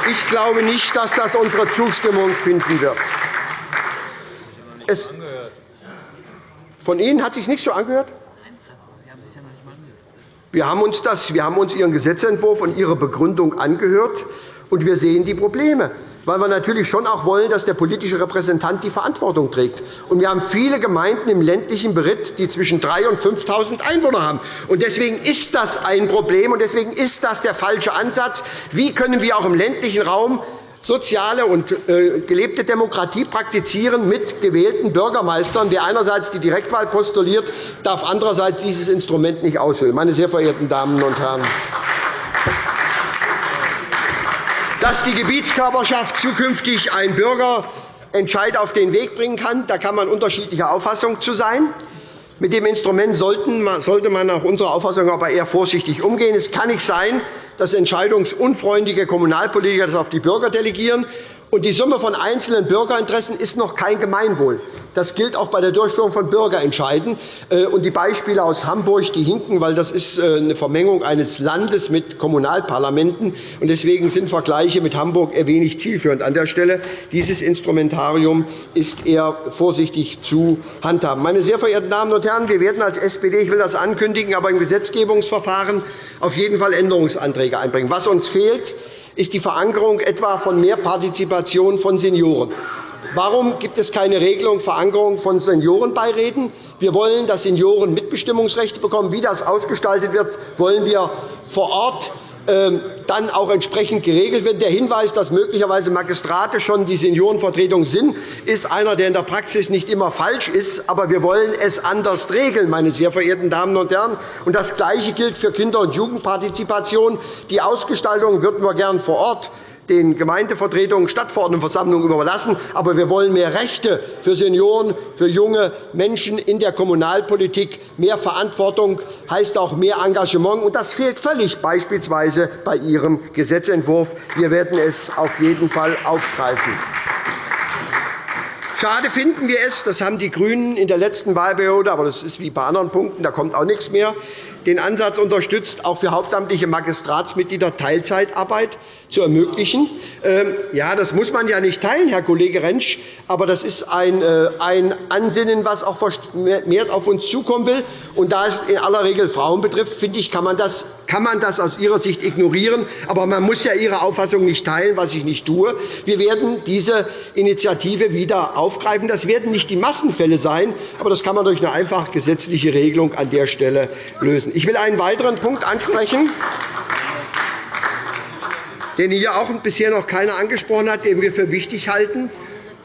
ich glaube nicht, dass das unsere Zustimmung finden wird. Von Ihnen hat sich nicht so angehört? Wir haben uns, das, wir haben uns Ihren Gesetzentwurf und Ihre Begründung angehört, und wir sehen die Probleme weil wir natürlich schon auch wollen, dass der politische Repräsentant die Verantwortung trägt. Und wir haben viele Gemeinden im ländlichen Beritt, die zwischen 3.000 und 5.000 Einwohner haben. Und deswegen ist das ein Problem, und deswegen ist das der falsche Ansatz. Wie können wir auch im ländlichen Raum soziale und äh, gelebte Demokratie praktizieren mit gewählten Bürgermeistern. Wer einerseits die Direktwahl postuliert, darf andererseits dieses Instrument nicht aushöhlen. Meine sehr verehrten Damen und Herren, dass die Gebietskörperschaft zukünftig einen Bürgerentscheid auf den Weg bringen kann. Da kann man unterschiedlicher Auffassung zu sein. Mit dem Instrument sollte man nach unserer Auffassung aber eher vorsichtig umgehen. Es kann nicht sein, dass entscheidungsunfreundliche Kommunalpolitiker das auf die Bürger delegieren und die Summe von einzelnen Bürgerinteressen ist noch kein Gemeinwohl. Das gilt auch bei der Durchführung von Bürgerentscheiden. Äh, die Beispiele aus Hamburg die hinken, weil das ist äh, eine Vermengung eines Landes mit Kommunalparlamenten. Deswegen sind Vergleiche mit Hamburg eher wenig zielführend an der Stelle. Dieses Instrumentarium ist eher vorsichtig zu handhaben. Meine sehr verehrten Damen und Herren, wir werden als SPD, ich will das ankündigen, aber im Gesetzgebungsverfahren auf jeden Fall Änderungsanträge einbringen. Was uns fehlt, ist die Verankerung etwa von mehr Partizipation von Senioren. Warum gibt es keine Regelung Verankerung von Seniorenbeiräten? Wir wollen, dass Senioren Mitbestimmungsrechte bekommen. Wie das ausgestaltet wird, wollen wir vor Ort dann auch entsprechend geregelt wird. Der Hinweis, dass möglicherweise Magistrate schon die Seniorenvertretung sind, ist einer, der in der Praxis nicht immer falsch ist. Aber wir wollen es anders regeln, meine sehr verehrten Damen und Herren. Und das Gleiche gilt für Kinder- und Jugendpartizipation. Die Ausgestaltung würden wir gern vor Ort den Gemeindevertretungen, Stadtverordnetenversammlungen überlassen. Aber wir wollen mehr Rechte für Senioren, für junge Menschen in der Kommunalpolitik. Mehr Verantwortung heißt auch mehr Engagement. Und das fehlt völlig beispielsweise bei Ihrem Gesetzentwurf. Wir werden es auf jeden Fall aufgreifen. Schade finden wir es, das haben die GRÜNEN in der letzten Wahlperiode, aber das ist wie bei anderen Punkten, da kommt auch nichts mehr, den Ansatz unterstützt, auch für hauptamtliche Magistratsmitglieder Teilzeitarbeit zu ermöglichen. Ähm, ja, das muss man ja nicht teilen, Herr Kollege Rentsch, aber das ist ein, äh, Ansinnen, das auch vermehrt auf uns zukommen will. Und da es in aller Regel Frauen betrifft, finde ich, kann man, das, kann man das aus Ihrer Sicht ignorieren. Aber man muss ja Ihre Auffassung nicht teilen, was ich nicht tue. Wir werden diese Initiative wieder aufgreifen. Das werden nicht die Massenfälle sein, aber das kann man durch eine einfach gesetzliche Regelung an der Stelle lösen. Ich will einen weiteren Punkt ansprechen den hier auch bisher noch keiner angesprochen hat, den wir für wichtig halten,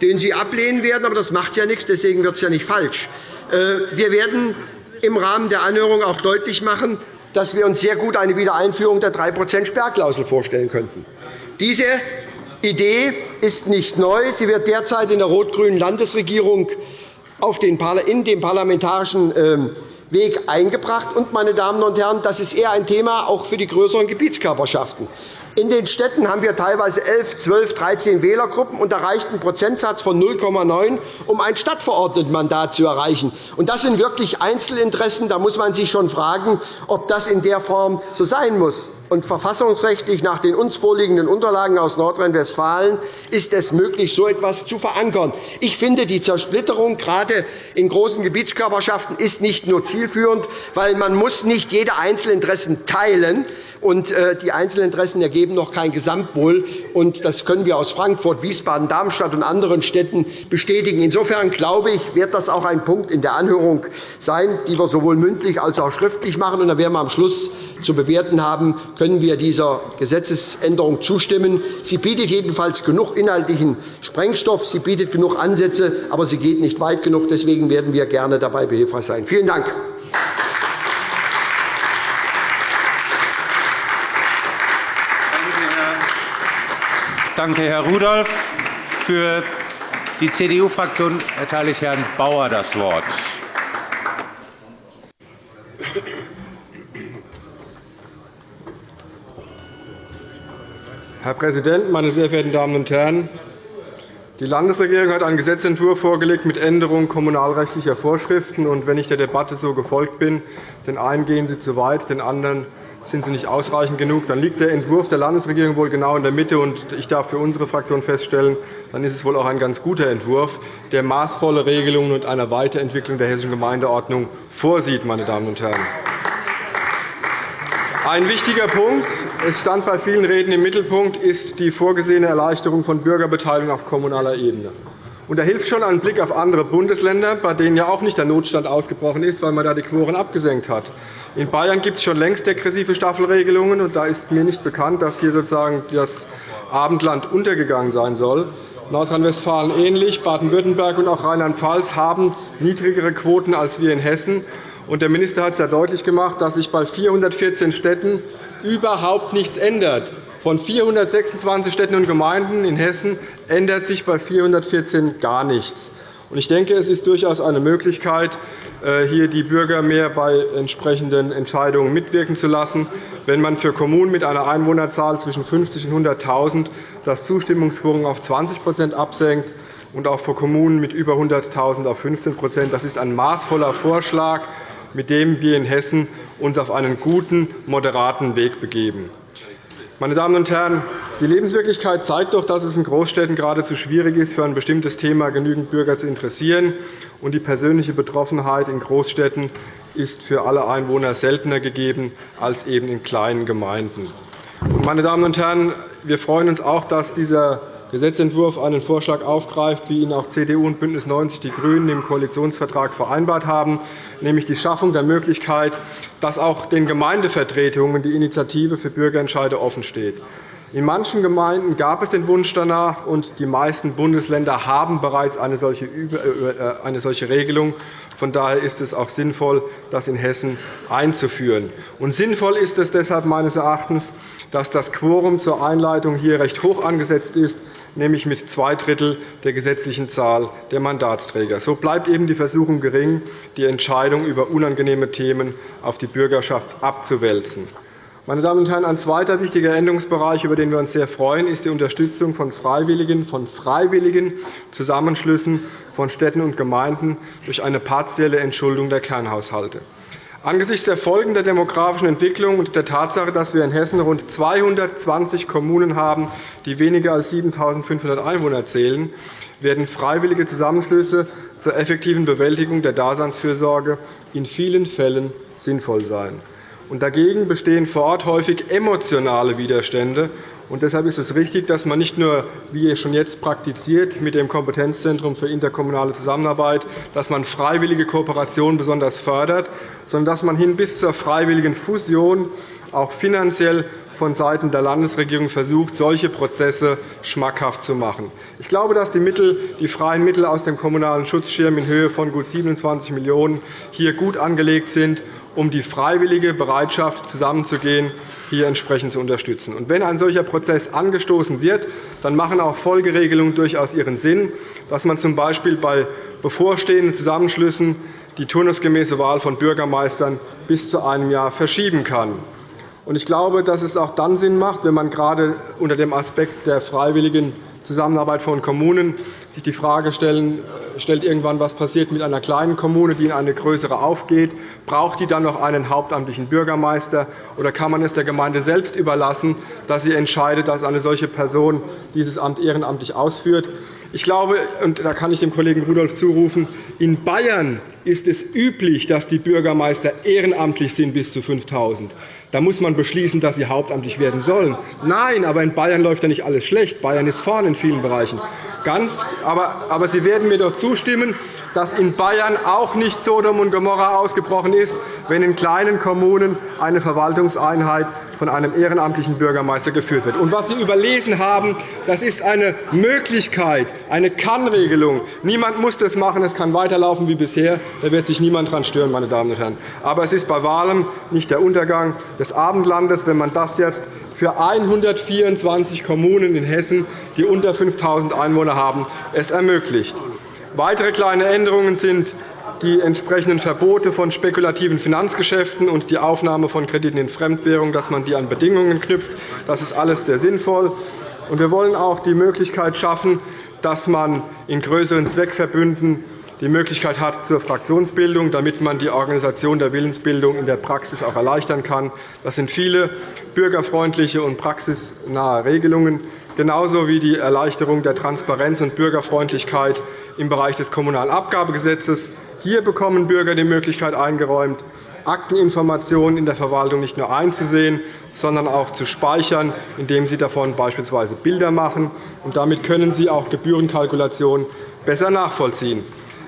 den Sie ablehnen werden. Aber das macht ja nichts, deswegen wird es ja nicht falsch. Äh, wir werden im Rahmen der Anhörung auch deutlich machen, dass wir uns sehr gut eine Wiedereinführung der 3% Sperrklausel vorstellen könnten. Diese Idee ist nicht neu. Sie wird derzeit in der rot-grünen Landesregierung in den parlamentarischen ähm, Weg eingebracht. Und, meine Damen und Herren, das ist eher ein Thema auch für die größeren Gebietskörperschaften. In den Städten haben wir teilweise 11, 12, 13 Wählergruppen und erreicht einen Prozentsatz von 0,9, um ein Stadtverordnetenmandat zu erreichen. Das sind wirklich Einzelinteressen. Da muss man sich schon fragen, ob das in der Form so sein muss und verfassungsrechtlich nach den uns vorliegenden Unterlagen aus Nordrhein-Westfalen ist es möglich, so etwas zu verankern. Ich finde, die Zersplitterung gerade in großen Gebietskörperschaften ist nicht nur zielführend, weil man muss nicht jede Einzelinteressen teilen und äh, die Einzelinteressen ergeben noch kein Gesamtwohl. Das können wir aus Frankfurt, Wiesbaden, Darmstadt und anderen Städten bestätigen. Insofern glaube ich, wird das auch ein Punkt in der Anhörung sein, die wir sowohl mündlich als auch schriftlich machen. Dann werden wir am Schluss zu bewerten haben, können wir dieser Gesetzesänderung zustimmen. Sie bietet jedenfalls genug inhaltlichen Sprengstoff, sie bietet genug Ansätze, aber sie geht nicht weit genug. Deswegen werden wir gerne dabei behilfreich sein. Vielen Dank. Danke, Herr Rudolph. Für die CDU-Fraktion erteile ich Herrn Bauer das Wort. Herr Präsident, meine sehr verehrten Damen und Herren! Die Landesregierung hat einen Gesetzentwurf vorgelegt mit Änderung kommunalrechtlicher Vorschriften. Und wenn ich der Debatte so gefolgt bin, den einen gehen Sie zu weit, den anderen sind Sie nicht ausreichend genug, dann liegt der Entwurf der Landesregierung wohl genau in der Mitte. Ich darf für unsere Fraktion feststellen, dann ist es wohl auch ein ganz guter Entwurf, der maßvolle Regelungen und eine Weiterentwicklung der Hessischen Gemeindeordnung vorsieht. Meine Damen und Herren. Ein wichtiger Punkt, es stand bei vielen Reden im Mittelpunkt, ist die vorgesehene Erleichterung von Bürgerbeteiligung auf kommunaler Ebene. da hilft schon ein Blick auf andere Bundesländer, bei denen ja auch nicht der Notstand ausgebrochen ist, weil man da die Quoren abgesenkt hat. In Bayern gibt es schon längst degressive Staffelregelungen. und Da ist mir nicht bekannt, dass hier sozusagen das Abendland untergegangen sein soll. Nordrhein-Westfalen ähnlich. Baden-Württemberg und auch Rheinland-Pfalz haben niedrigere Quoten als wir in Hessen. Der Minister hat es ja deutlich gemacht, dass sich bei 414 Städten überhaupt nichts ändert. Von 426 Städten und Gemeinden in Hessen ändert sich bei 414 gar nichts. Ich denke, es ist durchaus eine Möglichkeit, äh, hier die Bürger mehr bei entsprechenden Entscheidungen mitwirken zu lassen, wenn man für Kommunen mit einer Einwohnerzahl zwischen 50 und 100.000 das Zustimmungsquorum auf 20% absenkt und auch für Kommunen mit über 100.000 auf 15% Das ist ein maßvoller Vorschlag mit dem wir in Hessen uns auf einen guten, moderaten Weg begeben. Meine Damen und Herren, die Lebenswirklichkeit zeigt doch, dass es in Großstädten geradezu schwierig ist, für ein bestimmtes Thema genügend Bürger zu interessieren. Und die persönliche Betroffenheit in Großstädten ist für alle Einwohner seltener gegeben als eben in kleinen Gemeinden. Meine Damen und Herren, wir freuen uns auch, dass dieser Gesetzentwurf einen Vorschlag aufgreift, wie ihn auch CDU und BÜNDNIS 90 die GRÜNEN im Koalitionsvertrag vereinbart haben, nämlich die Schaffung der Möglichkeit, dass auch den Gemeindevertretungen die Initiative für Bürgerentscheide offensteht. In manchen Gemeinden gab es den Wunsch danach, und die meisten Bundesländer haben bereits eine solche äh, Regelung. Von daher ist es auch sinnvoll, das in Hessen einzuführen. Und sinnvoll ist es deshalb meines Erachtens, dass das Quorum zur Einleitung hier recht hoch angesetzt ist, nämlich mit zwei Drittel der gesetzlichen Zahl der Mandatsträger. So bleibt eben die Versuchung gering, die Entscheidung über unangenehme Themen auf die Bürgerschaft abzuwälzen. Meine Damen und Herren, ein zweiter wichtiger Änderungsbereich, über den wir uns sehr freuen, ist die Unterstützung von freiwilligen, von freiwilligen Zusammenschlüssen von Städten und Gemeinden durch eine partielle Entschuldung der Kernhaushalte. Angesichts der Folgen der demografischen Entwicklung und der Tatsache, dass wir in Hessen rund 220 Kommunen haben, die weniger als 7.500 Einwohner zählen, werden freiwillige Zusammenschlüsse zur effektiven Bewältigung der Daseinsfürsorge in vielen Fällen sinnvoll sein. Und dagegen bestehen vor Ort häufig emotionale Widerstände. Und deshalb ist es richtig, dass man nicht nur, wie es schon jetzt praktiziert, mit dem Kompetenzzentrum für interkommunale Zusammenarbeit, dass man freiwillige Kooperation besonders fördert, sondern dass man hin bis zur freiwilligen Fusion auch finanziell vonseiten der Landesregierung versucht, solche Prozesse schmackhaft zu machen. Ich glaube, dass die, Mittel, die freien Mittel aus dem Kommunalen Schutzschirm in Höhe von gut 27 Millionen € hier gut angelegt sind um die freiwillige Bereitschaft, zusammenzugehen, hier entsprechend zu unterstützen. Wenn ein solcher Prozess angestoßen wird, dann machen auch Folgeregelungen durchaus ihren Sinn, dass man z. B. bei bevorstehenden Zusammenschlüssen die turnusgemäße Wahl von Bürgermeistern bis zu einem Jahr verschieben kann. Ich glaube, dass es auch dann Sinn macht, wenn man gerade unter dem Aspekt der freiwilligen Zusammenarbeit von Kommunen sich die Frage stellen, äh, stellt irgendwann, was passiert mit einer kleinen Kommune, die in eine größere aufgeht. Braucht die dann noch einen hauptamtlichen Bürgermeister, oder kann man es der Gemeinde selbst überlassen, dass sie entscheidet, dass eine solche Person dieses Amt ehrenamtlich ausführt? Ich glaube, und da kann ich dem Kollegen Rudolph zurufen, in Bayern ist es üblich, dass die Bürgermeister ehrenamtlich sind bis zu 5.000. Da muss man beschließen, dass sie hauptamtlich werden sollen. Nein, aber in Bayern läuft ja nicht alles schlecht. Bayern ist vorne in vielen Bereichen. Ganz, aber, aber Sie werden mir doch zustimmen, dass in Bayern auch nicht Sodom und Gomorra ausgebrochen ist, wenn in kleinen Kommunen eine Verwaltungseinheit von einem ehrenamtlichen Bürgermeister geführt wird. Und was Sie überlesen haben, das ist eine Möglichkeit, eine Kannregelung. Niemand muss das machen, es kann weiterlaufen wie bisher. Da wird sich niemand daran stören, meine Damen und Herren. Aber es ist bei Wahlen nicht der Untergang des Abendlandes, wenn man das jetzt für 124 Kommunen in Hessen, die unter 5.000 Einwohner haben, es ermöglicht. Weitere kleine Änderungen sind die entsprechenden Verbote von spekulativen Finanzgeschäften und die Aufnahme von Krediten in Fremdwährung, dass man die an Bedingungen knüpft. Das ist alles sehr sinnvoll. Wir wollen auch die Möglichkeit schaffen, dass man in größeren Zweckverbünden die Möglichkeit hat zur Fraktionsbildung, damit man die Organisation der Willensbildung in der Praxis auch erleichtern kann. Das sind viele bürgerfreundliche und praxisnahe Regelungen, genauso wie die Erleichterung der Transparenz und Bürgerfreundlichkeit im Bereich des Kommunalabgabegesetzes. Hier bekommen Bürger die Möglichkeit eingeräumt, Akteninformationen in der Verwaltung nicht nur einzusehen, sondern auch zu speichern, indem sie davon beispielsweise Bilder machen. damit können sie auch Gebührenkalkulationen besser nachvollziehen.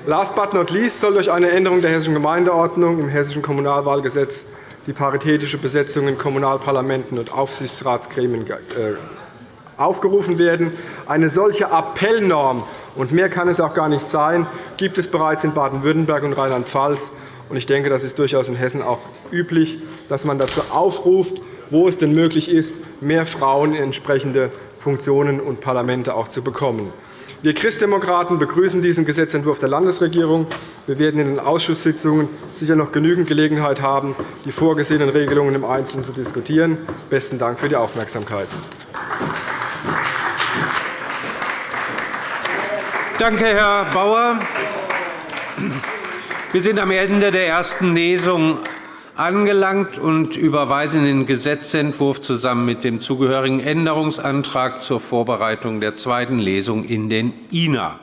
Last but not least soll durch eine Änderung der Hessischen Gemeindeordnung im Hessischen Kommunalwahlgesetz die paritätische Besetzung in Kommunalparlamenten und Aufsichtsratsgremien äh, aufgerufen werden. Eine solche Appellnorm, und mehr kann es auch gar nicht sein, gibt es bereits in Baden-Württemberg und Rheinland-Pfalz. Ich denke, das ist durchaus in Hessen auch üblich, dass man dazu aufruft, wo es denn möglich ist, mehr Frauen in entsprechende Funktionen und Parlamente auch zu bekommen. Wir Christdemokraten begrüßen diesen Gesetzentwurf der Landesregierung. Wir werden in den Ausschusssitzungen sicher noch genügend Gelegenheit haben, die vorgesehenen Regelungen im Einzelnen zu diskutieren. – Besten Dank für die Aufmerksamkeit. Danke, Herr Bauer. Wir sind am Ende der ersten Lesung angelangt und überweisen den Gesetzentwurf zusammen mit dem zugehörigen Änderungsantrag zur Vorbereitung der zweiten Lesung in den INA.